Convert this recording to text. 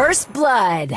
First blood.